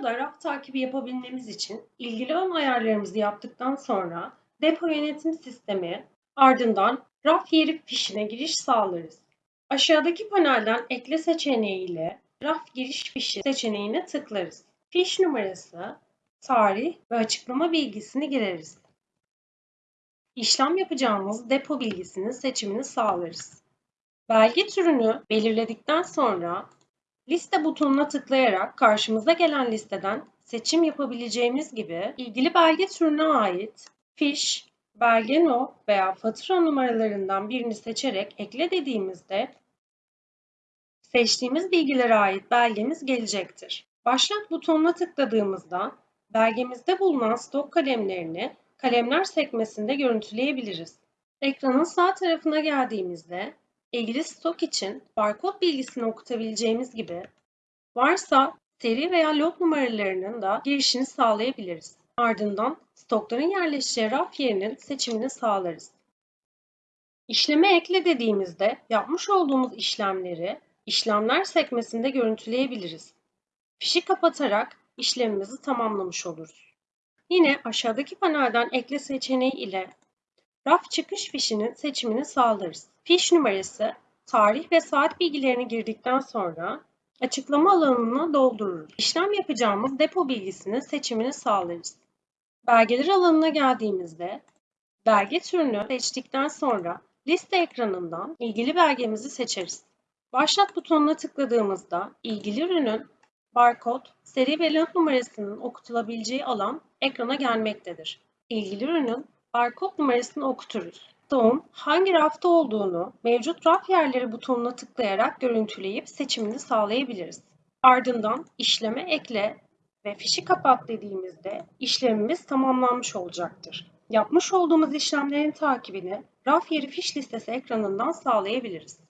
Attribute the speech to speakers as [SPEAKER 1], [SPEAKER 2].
[SPEAKER 1] Aşağıda raf takibi yapabilmemiz için ilgili ön ayarlarımızı yaptıktan sonra depo yönetim sistemi ardından raf yeri fişine giriş sağlarız. Aşağıdaki panelden ekle seçeneği ile raf giriş fişi seçeneğine tıklarız. Fiş numarası, tarih ve açıklama bilgisini gireriz. İşlem yapacağımız depo bilgisinin seçimini sağlarız. Belge türünü belirledikten sonra liste butonuna tıklayarak karşımıza gelen listeden seçim yapabileceğimiz gibi ilgili belge türüne ait fiş, belge no veya fatura numaralarından birini seçerek ekle dediğimizde seçtiğimiz bilgilere ait belgemiz gelecektir. Başlat butonuna tıkladığımızda belgemizde bulunan stok kalemlerini kalemler sekmesinde görüntüleyebiliriz. Ekranın sağ tarafına geldiğimizde ilgili stok için barkod bilgisini okutabileceğimiz gibi varsa seri veya lot numaralarının da girişini sağlayabiliriz. Ardından stokların yerleşeceği raf yerinin seçimini sağlarız. İşleme ekle dediğimizde yapmış olduğumuz işlemleri işlemler sekmesinde görüntüleyebiliriz. Fişi kapatarak işlemimizi tamamlamış oluruz. Yine aşağıdaki panelden ekle seçeneği ile raf çıkış fişinin seçimini sağlarız. Fiş numarası, tarih ve saat bilgilerini girdikten sonra açıklama alanını doldururuz. İşlem yapacağımız depo bilgisinin seçimini sağlarız. Belgeler alanına geldiğimizde belge türünü seçtikten sonra liste ekranından ilgili belgemizi seçeriz. Başlat butonuna tıkladığımızda ilgili ürünün barkod, seri ve lot numarasının okutulabileceği alan ekrana gelmektedir. İlgili ürünün barkod numarasını okuturuz. Stoğun hangi rafta olduğunu mevcut raf yerleri butonuna tıklayarak görüntüleyip seçimini sağlayabiliriz. Ardından işleme ekle ve fişi kapat dediğimizde işlemimiz tamamlanmış olacaktır. Yapmış olduğumuz işlemlerin takibini raf yeri fiş listesi ekranından sağlayabiliriz.